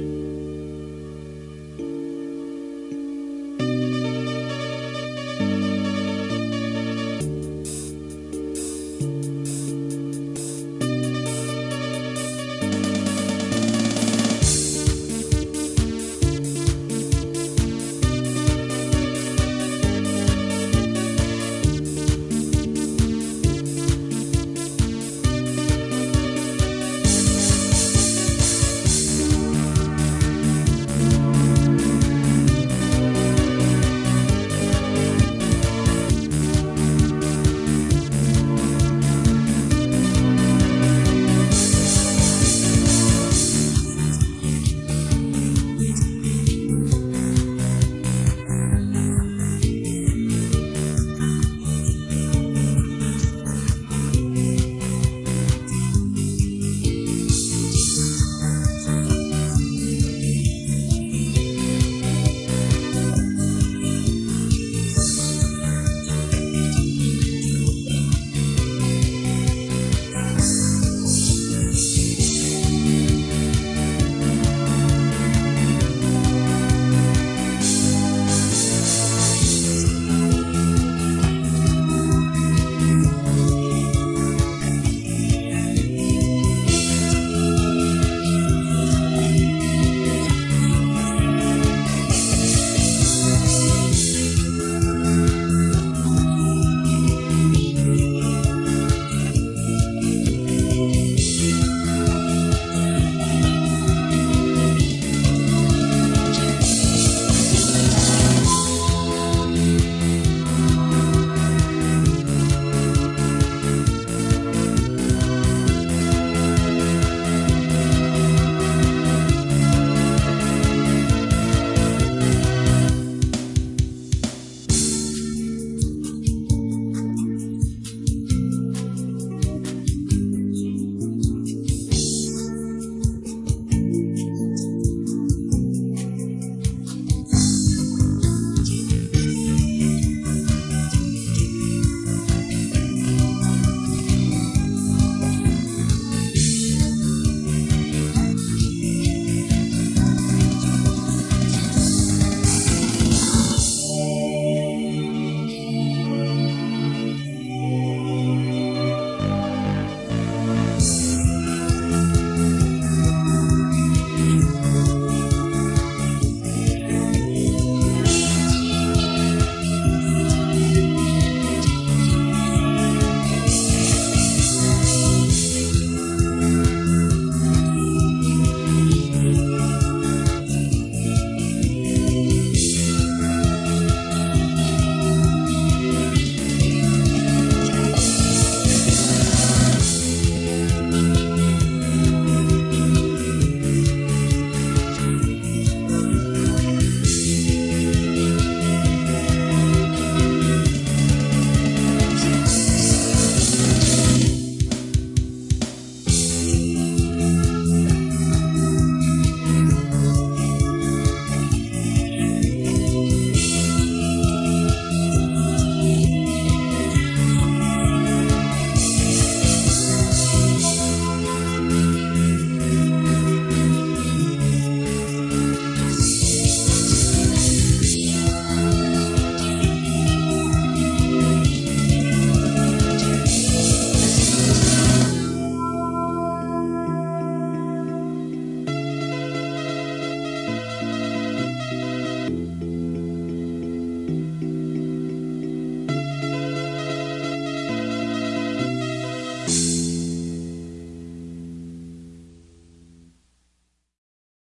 Música